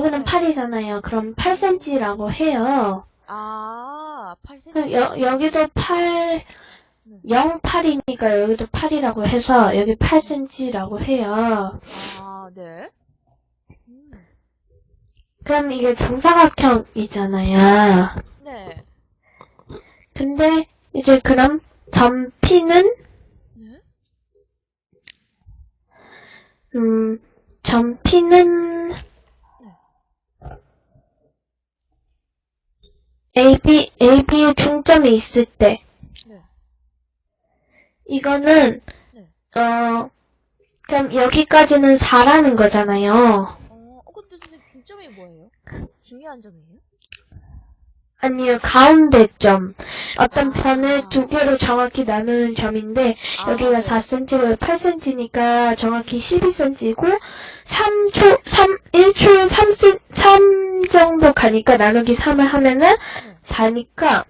여기는 8이잖아요. 그럼 8cm라고 해요. 아, 8cm. 그럼 여, 여기도 8, 0, 8이니까 여기도 8이라고 해서 여기 8cm라고 해요. 아, 네. 음, 그럼 이게 정사각형이잖아요. 네. 근데 이제 그럼 점 P는 네? 음, 점 P는 AB, AB의 중점이 있을 때 네. 이거는 네. 어 그럼 여기까지는 4라는 거잖아요. 어, 어, 근데 선생님 중점이 뭐예요? 중요한 점이에요? 아니요, 가운데 점. 어떤 아. 편을 두 개로 정확히 나누는 점인데 아, 여기가 네. 4cm고 8cm니까 정확히 12cm고 3초 3 1초에 3, 3 정도 가니까 나누기 3을 하면은 4니까